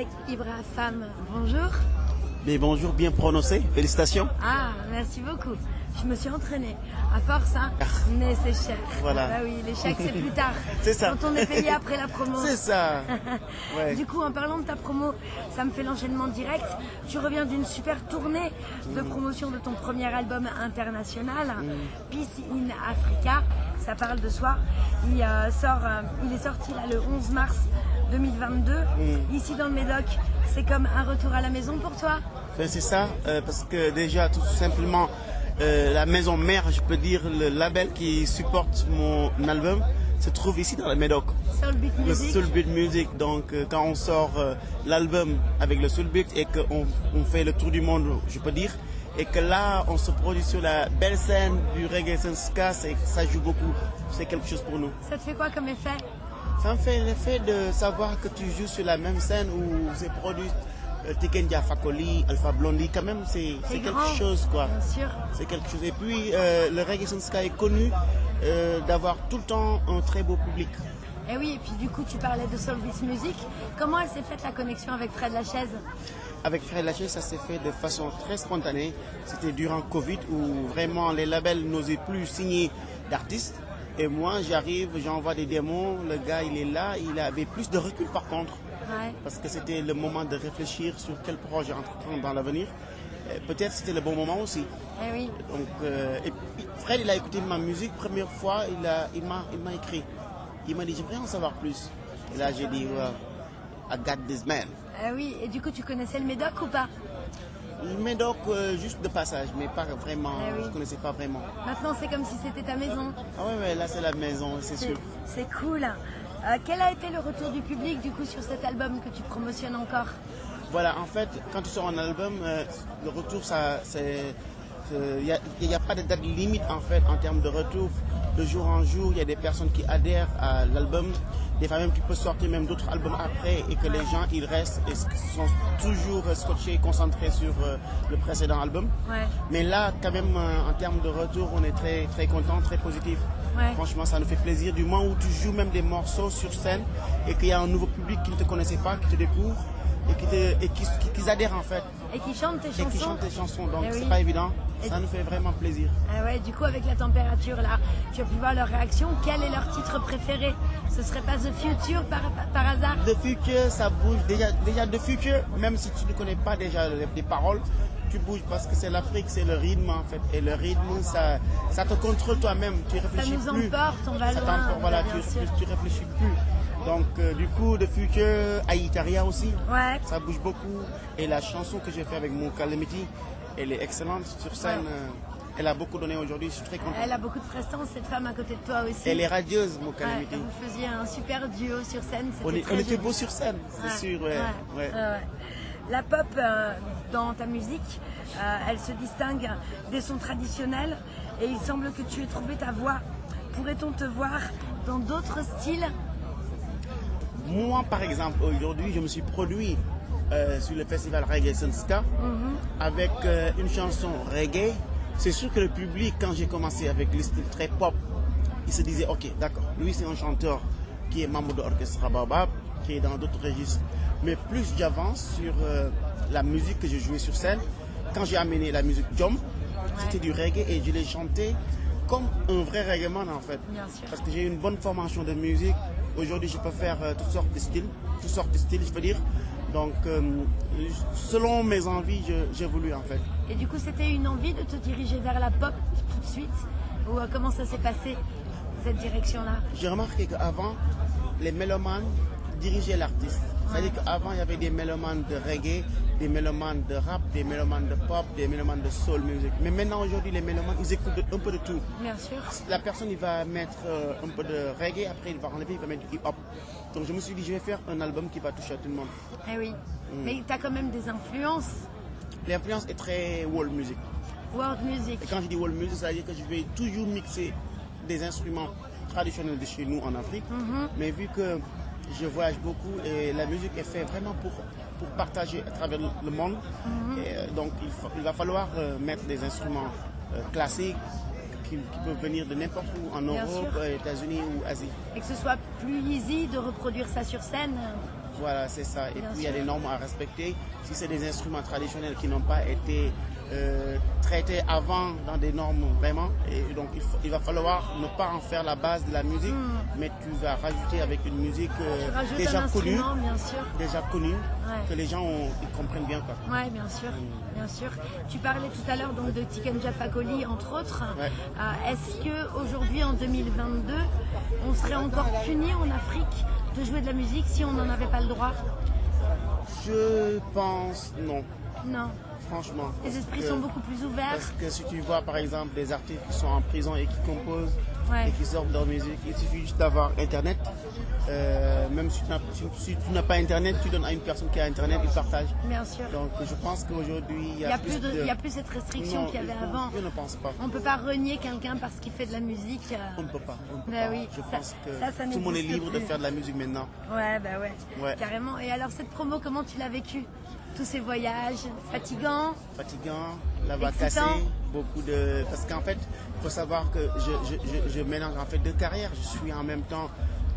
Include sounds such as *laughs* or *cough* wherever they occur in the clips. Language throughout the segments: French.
Cheikh Ibra Femme, bonjour. Mais bonjour, bien prononcé, félicitations. Ah, merci beaucoup. Je me suis entraînée. À force, hein. Mais c'est cher. Voilà. Bah oui, les chèques, c'est plus tard. *laughs* C'est ça. Quand on est payé après la promo. C'est ça. *laughs* Ouais. Du coup, en parlant de ta promo, ça me fait l'enchaînement direct. Tu reviens d'une super tournée de promotion de ton premier album international, Peace in Africa. Ça parle de soi. Il, euh, sort, euh, il est sorti là, le 11 mars 2022. Ici dans le Médoc, c'est comme un retour à la maison pour toi Ben, c'est ça, euh, parce que déjà, tout simplement, euh, la maison mère, je peux dire, le label qui supporte mon album, se trouve ici dans le Médoc. Soul Beat Le Music. Soul Beat Music. Donc, euh, quand on sort euh, l'album avec le Soul Beat et qu'on on fait le tour du monde, je peux dire, et que là, on se produit sur la belle scène du reggae ska, ça joue beaucoup. C'est quelque chose pour nous. Ça te fait quoi comme effet? Ça me fait l'effet de savoir que tu joues sur la même scène où c'est produit euh, Tikendia Fakoli, Alpha Blondie, quand même, c'est quelque grand. chose, quoi. Bien sûr. C'est quelque chose. Et puis, euh, le reggae ska est connu euh, d'avoir tout le temps un très beau public. Et oui, et puis du coup, tu parlais de Soul Music. Comment elle s'est faite la connexion avec Fred Lachaise? Avec Fred Lachaise, ça s'est fait de façon très spontanée. C'était durant Covid où vraiment les labels n'osaient plus signer d'artistes. Et moi, j'arrive, j'envoie des démos, le gars, il est là, il avait plus de recul par contre. Ouais. parce que c'était le moment de réfléchir sur quel projet entreprendre dans l'avenir. Peut-être c'était le bon moment aussi. Eh oui. Donc, euh, et Fred, il a écouté ma musique première fois, il m'a, il écrit. Il m'a dit j'aimerais en savoir plus. Et là, j'ai dit I got this man. Eh oui, et du coup, tu connaissais le Médoc ou pas? Le Médoc, euh, juste de passage, mais pas vraiment. Eh oui. Je connaissais pas vraiment. Maintenant, c'est comme si c'était ta maison. Ah ouais, ouais, là c'est la maison, c'est C'est sûr. c'est cool. Euh, quel a été le retour du public du coup sur cet album que tu promotionnes encore Voilà, en fait, quand tu sors un album, euh, le retour, ça, c'est, il n'y a, pas de date limite en fait en termes de retour. De jour en jour, il y a des personnes qui adhèrent à l'album, des fois même qui peuvent sortir même d'autres albums après et que les gens ils restent et sont toujours scotchés, concentrés sur euh, le précédent album. Ouais. Mais là, quand même, en termes de retour, on est très très content, très positif. Ouais. Franchement, ça nous fait plaisir du moment où tu joues même des morceaux sur scène et qu'il y a un nouveau public qui ne te connaissait pas, qui te découvre et qui, te, et qui, qui- qui adhèrent en fait Et qui chante tes et chansons qui chantent tes chansons. Donc Eh c'est pas évident. Et- Ça nous fait vraiment plaisir. Ah ouais, du coup, avec la température là, tu as pu voir leur réaction. Quel est leur titre préféré? Ce serait pas The Future par, par hasard? The Future, ça bouge. Déjà, déjà The Future, même si tu ne connais pas déjà les, les paroles, tu bouges parce que c'est l'Afrique, c'est le rythme en fait. Et le rythme, ça, ça te contrôle toi-même. Tu réfléchis nous plus. emporte, on va Ça loin, t'emporte, voilà, bien tu, sûr. tu, tu réfléchis plus. Donc euh, du coup, The Future, Aïtaria aussi. Ouais. Ça bouge beaucoup. Et la chanson que j'ai fait avec mon Calamity, elle est excellente sur scène. Ouais. euh, Elle a beaucoup donné aujourd'hui. Je suis très content. Elle a beaucoup de prestance, cette femme à côté de toi aussi. Elle est radieuse, mon Ouais, Calamity. vous faisiez un super duo sur scène. on, c'était est- très on était beau sur scène, c'est Ouais, sûr. Ouais, ouais. ouais, ouais. La pop euh, dans ta musique, euh, elle se distingue des sons traditionnels et il semble que tu aies trouvé ta voix. Pourrait-on te voir dans d'autres styles? Moi, par exemple, aujourd'hui, je me suis produit euh, sur le festival Reggae Sunska avec euh, une chanson reggae. C'est sûr que le public, quand j'ai commencé avec le style très pop, il se disait, ok, d'accord, lui c'est un chanteur qui est membre de l'orchestre Baobab, qui est dans d'autres registres. Mais plus j'avance sur euh, la musique que je jouais sur scène, quand j'ai amené la musique Jom, c'était du reggae et je l'ai chanté comme un vrai reggaeman en fait. Bien sûr. Parce que j'ai une bonne formation de musique. Aujourd'hui, je peux faire euh, toutes sortes de styles, toutes sortes de styles, je veux dire. Donc, euh, selon mes envies, j'évolue en fait. Et du coup, c'était une envie de te diriger vers la pop tout de suite? Ou euh, comment ça s'est passé, cette direction-là? J'ai remarqué qu'avant, les mélomanes dirigeaient l'artiste. C'est-à-dire qu'avant, il y avait des mélomanes de reggae, des mélomanes de rap, des mélomanes de pop, des mélomanes de soul music. Mais maintenant, aujourd'hui, les mélomanes, ils écoutent de- un peu de tout. Bien sûr. La personne, il va mettre euh, un peu de reggae, après il va enlever, il va mettre du hip-hop. Donc je me suis dit, je vais faire un album qui va toucher à tout le monde. Eh oui. Mm. Mais tu as quand même des influences. L'influence est très world music. World music. Et quand je dis world music, ça veut dire que je vais toujours mixer des instruments traditionnels de chez nous en Afrique. Mais vu que je voyage beaucoup et la musique est faite vraiment pour, pour partager à travers le monde, et, euh, donc il, fa- il va falloir euh, mettre des instruments euh, classiques qui, qui peuvent venir de n'importe où, en Bien Europe, euh, États-Unis ou Asie. Et que ce soit plus easy de reproduire ça sur scène. Voilà, c'est ça. Et Bien puis il y a des normes à respecter. Si c'est des instruments traditionnels qui n'ont pas été euh, traités avant dans des normes vraiment, et donc il, faut- il va falloir ne pas en faire la base de la musique, mais tu vas rajouter avec une musique euh, Hmm. Déjà un connue, instrument, bien sûr. déjà connue, Ouais. que les gens ont- ils comprennent bien quoi. Ouais, bien sûr, bien sûr. Tu parlais tout à l'heure donc de Tiken Fakoli entre autres. Ouais. Euh, Est-ce que aujourd'hui en 2022, on serait encore puni en Afrique de jouer de la musique si on n'en avait pas le droit? Je pense non, Non. Franchement. Les Parce esprits que- sont beaucoup plus ouverts. Parce que si tu vois par exemple des artistes qui sont en prison et qui composent Ouais. et qui sortent leur musique, il suffit juste d'avoir internet. Euh, même si tu n'as si- si pas internet, tu donnes à une personne qui a internet, il partage. Bien sûr. Donc je pense qu'aujourd'hui il y Il a, n'y a, plus de- il y a plus cette restriction qu'il y avait avant. Je ne pense pas. On ne peut pas renier quelqu'un parce qu'il fait de la musique. euh, On ne peut pas. on peut Bah pas. oui, je ça- pense que ça, ça tout le monde est libre de faire de la musique maintenant. Ouais, bah ouais, Ouais. carrément. Et alors cette promo, comment tu l'as vécue? Tous ces voyages fatigants fatigant, la cassée, beaucoup de... Parce qu'en fait, il faut savoir que je, je, je, je mélange en fait deux carrières. Je suis en même temps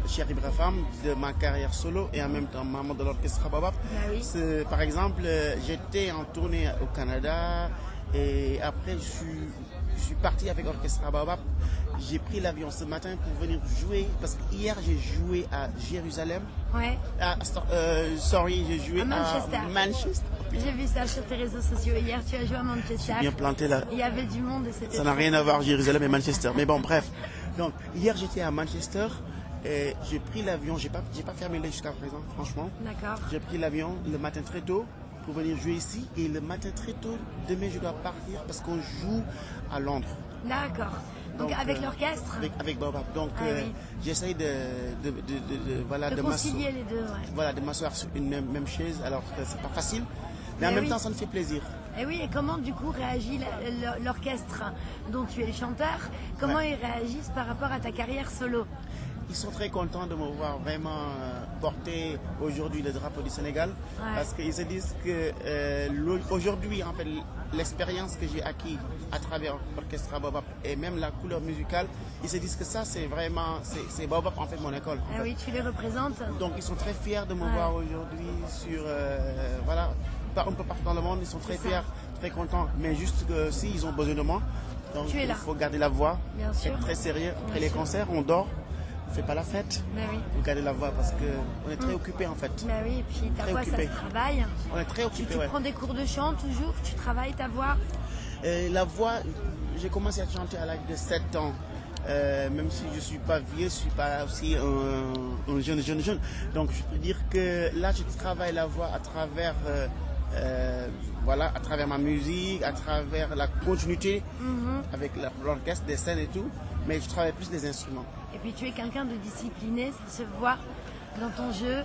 Cheikh Ibrahim de ma carrière solo et en même temps membre de l'orchestre Babab. Bah oui. Par exemple, euh, j'étais en tournée au Canada et après je suis, je suis parti avec l'orchestre Babab. J'ai pris l'avion ce matin pour venir jouer parce que hier j'ai joué à Jérusalem. Ouais. Euh, sorry, j'ai joué À Manchester. Manchester. J'ai vu ça sur tes réseaux sociaux. Hier, tu as joué à Manchester. Bien planté là. Il y avait du monde et c'était. Ça n'a rien à voir Jérusalem et Manchester. Mais bon, bref. Donc, hier, j'étais à Manchester et j'ai pris l'avion. J'ai pas, j'ai pas fermé l'œil jusqu'à présent, franchement. D'accord. J'ai pris l'avion le matin très tôt pour venir jouer ici. Et le matin très tôt, demain, je dois partir parce qu'on joue à Londres. D'accord. Donc, Donc, avec euh, l'orchestre, Avec, avec Baobab. Donc, Ah euh, oui. j'essaye de, de, de, de- de- voilà, de concilier les deux. Ouais. voilà, de m'asseoir sur une même, même chaise alors que c'est pas facile. Mais en Mais même temps, ça me fait plaisir. Et oui, et comment du coup réagit l'orchestre dont tu es le chanteur? Comment Ouais. ils réagissent par rapport à ta carrière solo? Ils sont très contents de me voir vraiment euh, porter aujourd'hui le drapeau du Sénégal Ouais. parce qu'ils se disent que euh, aujourd'hui, en fait, l'expérience que j'ai acquis à travers l'orchestre Baobab et même la couleur musicale, ils se disent que ça, c'est vraiment, c'est en fait mon école. en Ah fait. oui, tu les représentes Donc ils sont très fiers de me Ouais. voir aujourd'hui sur, euh, voilà, un peu partout dans le monde, ils sont très fiers, très contents. Mais juste que si ils ont besoin de moi, donc Tu es il faut garder la voix, Bien sûr. être très sérieux. Après les concerts, on dort, fait pas la fête. Bah oui. Faut garder la voix parce que on est très occupé en fait. Bah oui, et puis ta voix, ça se travaille. On est très Tu, occupé, tu ouais. prends des cours de chant toujours Tu travailles ta voix Euh, la voix, j'ai commencé à chanter à l'âge de 7 ans. Euh, même si je suis pas vieux, je suis pas aussi un, un jeune, jeune, jeune. Donc je peux dire que là, je travaille la voix à travers, euh, euh, voilà, à travers ma musique, à travers la continuité Mm-hmm. avec l'orchestre, des scènes et tout. Mais je travaille plus des instruments. Et puis tu es quelqu'un de discipliné, ça se voit dans ton jeu,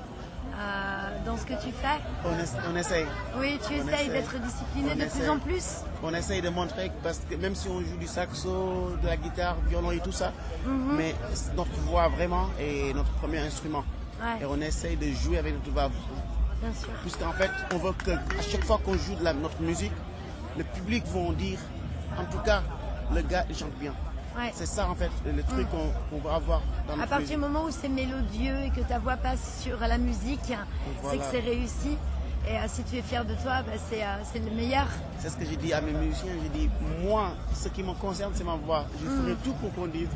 euh, dans ce que tu fais. On, essa- on essaye. Oui, tu On essayes d'être discipliné On de plus en plus. On essaye de montrer que parce que même si on joue du saxo, de la guitare, violon et tout ça, Mhm. mais c'est notre voix vraiment est notre premier instrument. Ouais. Et on essaye de jouer avec notre voix. Bien sûr. Puisqu'en fait, on veut que à chaque fois qu'on joue de la, notre musique, le public va dire, en tout cas, le gars chante bien. Ouais. C'est ça en fait le truc qu'on qu'on va avoir dans À partir du moment où c'est mélodieux et que ta voix passe sur la musique, c'est Voilà. que c'est réussi. Et euh, si tu es fier de toi, bah, c'est euh, c'est le meilleur. C'est ce que j'ai dit à mes musiciens. J'ai dit, moi, ce qui me concerne, c'est ma voix. Je ferai tout pour qu'on dise,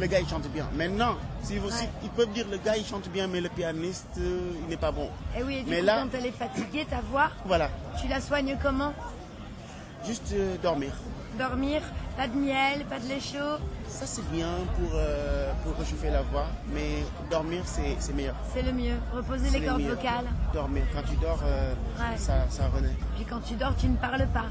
le gars, il chante bien. Maintenant, si vous, si- Ouais. ils peuvent dire, le gars, il chante bien, mais le pianiste, euh, il n'est pas bon. Et oui, et du mais coup, là, quand elle est fatiguée, ta voix, voilà, tu la soignes comment? Juste euh, dormir. Dormir, pas de miel, pas de lait chaud, Ça, c'est bien pour, euh, pour réchauffer la voix, mais dormir, c'est meilleur. c'est le mieux. Reposer les le cordes vocales. Dormir. Quand tu dors, euh, Ouais. ça, ça renaît. Puis quand tu dors, tu ne parles pas.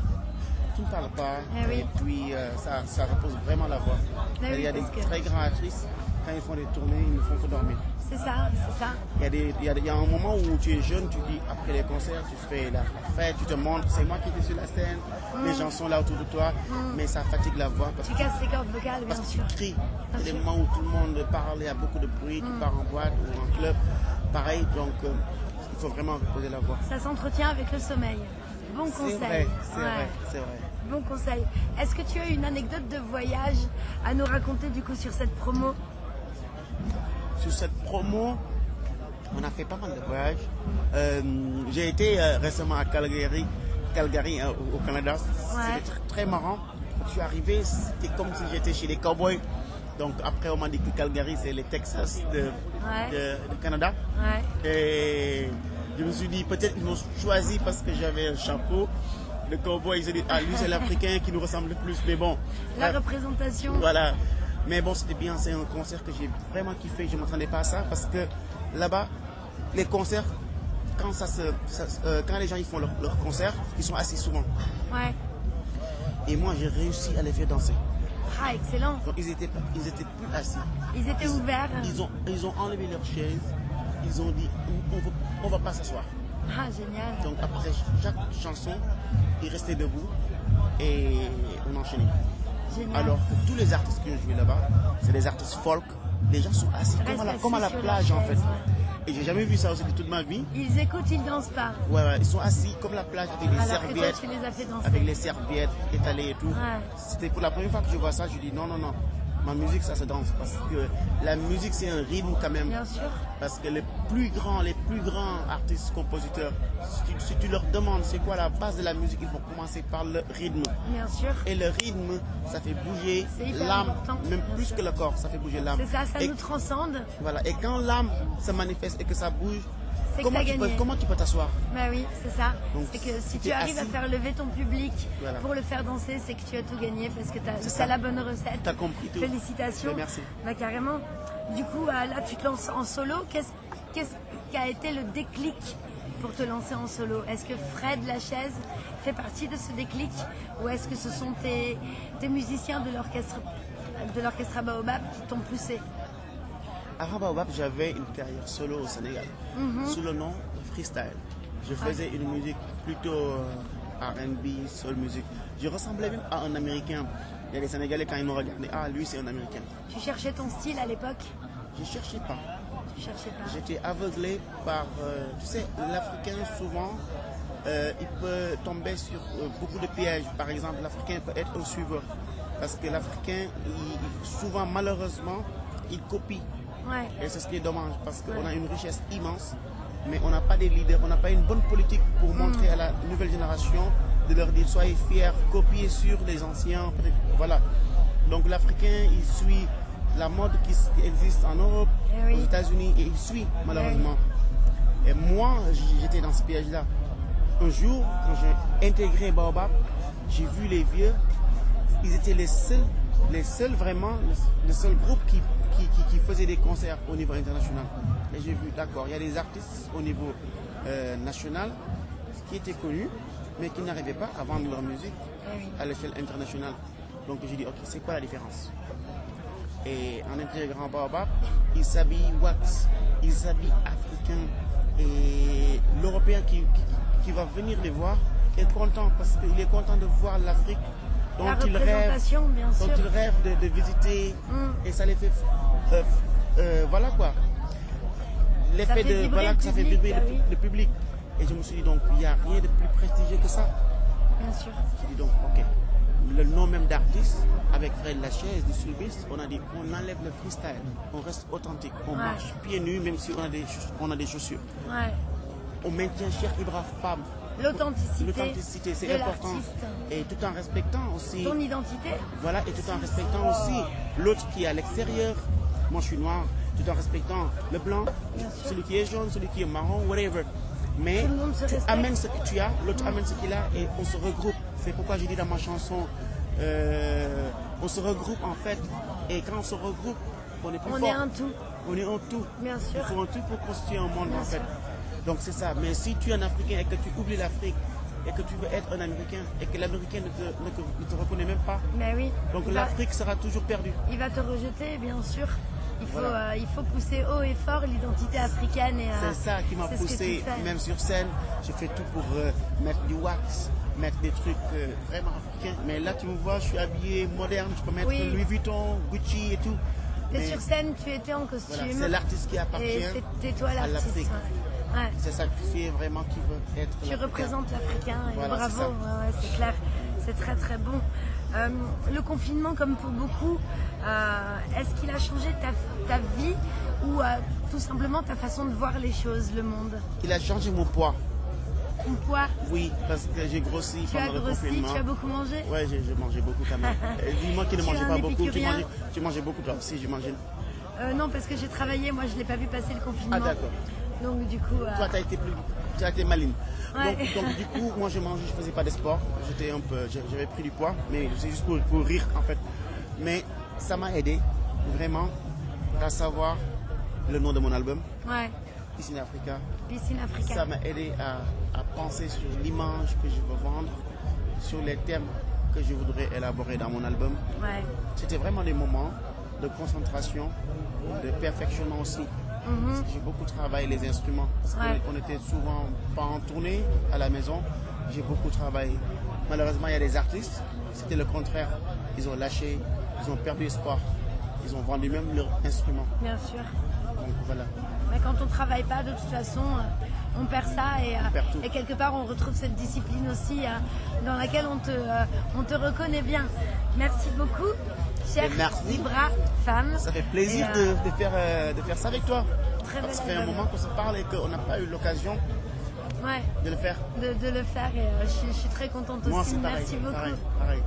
Tu ne parles pas. Eh oui. Et puis, euh, ça, ça repose vraiment la voix. Eh il y a des que- très grands actrices, quand ils font des tournées, ils ne font que dormir. C'est ça, c'est ça. Il y, a des, il, y a, des- il y a un moment où tu es jeune, tu dis après les concerts, tu fais la fête, tu te montres, c'est moi qui étais sur la scène, les gens sont là autour de toi, mais ça fatigue la voix parce, Tu casses les cordes vocales, bien parce que sûr. tu cries. Il y a des sûr. moments où tout le monde parle, il y a beaucoup de bruit, tu pars en boîte ou en club, pareil, donc euh, il faut vraiment reposer la voix. Ça s'entretient avec le sommeil. Bon C'est conseil. vrai, c'est Ouais. vrai, c'est vrai. Bon conseil. Est-ce que tu as une anecdote de voyage à nous raconter du coup sur cette promo? Sur cette promo, On a fait pas mal de voyages. Euh, J'ai été euh, récemment à Calgary, Calgary euh, au, Canada. Ouais. C'était tr- très marrant. Je suis arrivé, c'était comme si j'étais chez les cowboys. Donc après, on m'a dit que Calgary, c'est le Texas de, Ouais. de- de Canada. Ouais. Et je me suis dit, peut-être qu'ils m'ont choisi parce que j'avais un chapeau. Le cowboy, ils se dit, ah, lui, c'est l'Africain qui nous ressemble le plus. Mais bon, La bref. représentation. Voilà. Mais bon, c'était bien. C'est un concert que j'ai vraiment kiffé. Je ne m'attendais pas à ça parce que là-bas, les concerts, quand, ça se, ça euh, quand les gens ils font leur, leur concert, ils sont assis souvent. Ouais. Et moi, j'ai réussi à les faire danser. Ah, excellent. Donc, ils étaient, ils étaient plus assis. Ils étaient ouverts. Ils ont, ils ont enlevé leur chaise. Ils ont dit, on ne va pas s'asseoir. Ah, génial. Donc, après chaque chanson, ils restaient debout et on enchaînait. Alors que tous les artistes qui ont joué là-bas, c'est des artistes folk. Les gens sont assis comme à la, assis comme à la plage en fait. Et j'ai jamais vu ça aussi de toute ma vie. Ils écoutent, ils dansent pas. Ouais, ouais, ils sont assis comme la plage avec les Alors que toi, serviettes. tu les as fait danser. Avec les serviettes étalées et tout. Ouais. C'était pour la première fois que je vois ça, je dis non, non, non. Ma musique, ça se danse. Parce que la musique, c'est un rythme quand même. Bien sûr. Parce que les plus grands, les plus grands artistes, compositeurs, si tu, si tu leur demandes c'est quoi la base de la musique, ils vont commencer par le rythme. Bien sûr. Et le rythme, ça fait bouger l'âme, même plus sûr. que le corps, ça fait bouger l'âme. C'est ça, ça et, nous transcende. Voilà. Et quand l'âme se manifeste et que ça bouge, C'est que comment, tu peux, gagné. comment tu peux t'asseoir Bah oui, c'est ça. C'est que si tu arrives à faire lever ton public Voilà. pour le faire danser, c'est que tu as tout gagné parce que tu as, ça. la bonne recette. T'as compris tout. Félicitations. Merci. Bah carrément. Du coup, euh, là, tu te lances en solo. Qu'est-ce qu'est-ce qui a été le déclic pour te lancer en solo? Est-ce que Fred Lachaise fait partie de ce déclic ou est-ce que ce sont tes, tes musiciens de l'orchestre de l'orchestre Baobab qui t'ont poussé? Baobab, j'avais une carrière solo au Sénégal, Mhm. sous le nom de Freestyle. Je faisais une musique plutôt euh, R&B, soul music. Je ressemblais même à un Américain. Il y a des Sénégalais quand ils me regardaient, ah lui c'est un Américain. Tu cherchais ton style à l'époque? Je cherchais pas. Tu cherchais pas. J'étais aveuglé par, euh, tu sais, l'Africain souvent, euh, il peut tomber sur euh, beaucoup de pièges. Par exemple, l'Africain peut être un suiveur. Parce que l'Africain, souvent malheureusement, il copie. Ouais. Et c'est ce qui est dommage parce qu'on a une richesse immense, mais on n'a pas des leaders, on n'a pas une bonne politique pour montrer à la nouvelle génération de leur dire soyez fiers, copiez sur les anciens. Voilà. Donc l'Africain, il suit la mode qui existe en Europe, Eh oui. aux États-Unis, et il suit malheureusement. Et moi, j'étais dans ce piège-là. Un jour, quand j'ai intégré Baobab, j'ai vu les vieux, ils étaient les seuls, les seuls vraiment, le seul groupe qui, qui, qui, qui faisait des concerts au niveau international. Et j'ai vu, d'accord, il y a des artistes au niveau euh, national qui étaient connus, mais qui n'arrivaient pas à vendre leur musique oui. à l'échelle internationale. Donc j'ai dit, ok, c'est quoi la différence? Et en intégrant Baobab, ils s'habillent wax, ils s'habillent africain. Et l'Européen qui, qui, va venir les voir est content parce qu'il est content de voir l'Afrique dont il rêve, dont sûr. il rêve de, de visiter. Mm. Et ça les fait, euh, voilà quoi. L'effet de, voilà, que ça fait vibrer bah le, oui. le public. Et je me suis dit donc, il n'y a rien de plus prestigieux que ça. Bien sûr. J'ai dit donc, ok, le nom même d'artiste, avec Fred Lachaise du Sulbis, on a dit, on enlève le freestyle, on reste authentique, on Ouais. marche pieds nus même si on a des, on a des chaussures. Ouais. On maintient Cheikh Ibra Fab, L'authenticité. l'authenticité, c'est important. Et tout en respectant aussi, Ton identité. voilà, et tout en respectant aussi l'autre qui est à l'extérieur. Moi je suis noir, tout en respectant le blanc, celui qui est jaune, celui qui est marron, whatever. Mais tu amènes ce que tu as, l'autre amène ce qu'il a et on se regroupe. C'est pourquoi j'ai dit dans ma chanson, euh, on se regroupe en fait. Et quand on se regroupe, on est plus On fort. est un tout. On est un tout. Bien sûr. Il faut un tout pour constituer un monde Bien en fait. sûr. Donc c'est ça. Mais si tu es un Africain et que tu oublies l'Afrique et que tu veux être un Américain et que l'Américain ne te, ne te- ne te reconnaît même pas, Mais oui. donc l'Afrique sera toujours perdue. il va te rejeter, bien sûr. Il faut, Voilà. euh, il faut pousser haut et fort l'identité africaine. et, euh, C'est ça qui m'a c'est poussé, même sur scène. J'ai fait tout pour euh, mettre du wax, mettre des trucs vraiment africains. Mais là, tu me vois, je suis habillé moderne. Je peux mettre Oui. Louis Vuitton, Gucci et tout. T'es Mais sur scène, tu étais en costume. voilà, c'est l'artiste qui appartient Et toi à l'artiste. l'Afrique. ouais. Ouais. C'est sacrifié vraiment qui veut être. Tu représentes l'Africain Voilà, bravo, c'est ouais, c'est clair, c'est très très bon. Euh, le confinement, comme pour beaucoup, euh, est-ce qu'il a changé ta, ta vie ou euh, tout simplement ta façon de voir les choses, le monde? Il a changé mon poids. Ton poids? Oui, parce que j'ai grossi Tu as pendant le grossi, confinement. tu as beaucoup mangé? Ouais, j'ai mangé beaucoup quand même. *laughs* Dis-moi qui ne mangeait pas beaucoup. Tu mangeais, tu mangeais beaucoup toi aussi, je mangeais. Non, parce que j'ai travaillé, moi je ne l'ai pas vu passer le confinement. Ah, d'accord. Donc du coup, euh, Toi, tu as été plus. Tu as été maligne. Ouais. Donc, donc, du coup, moi je mangeais, je faisais pas de sport. J'étais un peu. J'avais pris du poids, mais c'est juste pour, pour rire en fait. Mais ça m'a aidé vraiment à savoir le nom de mon album, ouais, Ici Africa. piscine africaine. Ça m'a aidé à, à penser sur l'image que je veux vendre, sur les thèmes que je voudrais élaborer dans mon album. Ouais, C'était vraiment des moments de concentration, de perfectionnement aussi. Que J'ai beaucoup travaillé les instruments. Parce Ouais. qu'on était souvent pas en tournée à la maison. J'ai beaucoup travaillé. Malheureusement, il y a des artistes, c'était le contraire. Ils ont lâché, ils ont perdu espoir. Ils ont vendu même leur instrument. bien sûr. Donc voilà. Mais quand on travaille pas, de toute façon, euh, on perd ça et, euh, perd tout. et quelque part on retrouve cette discipline aussi euh, dans laquelle on te, euh, on te reconnaît bien. Merci beaucoup, chère. Libra femme. Ça fait plaisir euh, de, de faire, euh, de faire ça avec toi. Très que ça fait un moment qu'on se parle et qu'on n'a pas eu l'occasion ouais, de le faire. de, de le faire et euh, je, suis- je suis très contente Moi, aussi. pareil. Merci beaucoup. Pareil, pareil.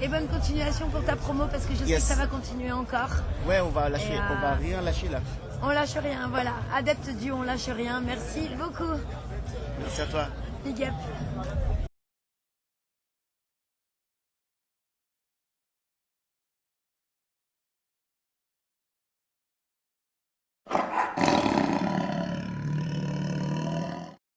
Et bonne continuation pour ta promo parce que je sais que ça va continuer encore. Ouais, on va lâcher, on va rien lâcher là. On lâche rien, voilà. Adepte du on lâche rien. Merci beaucoup. Merci à toi. Big up.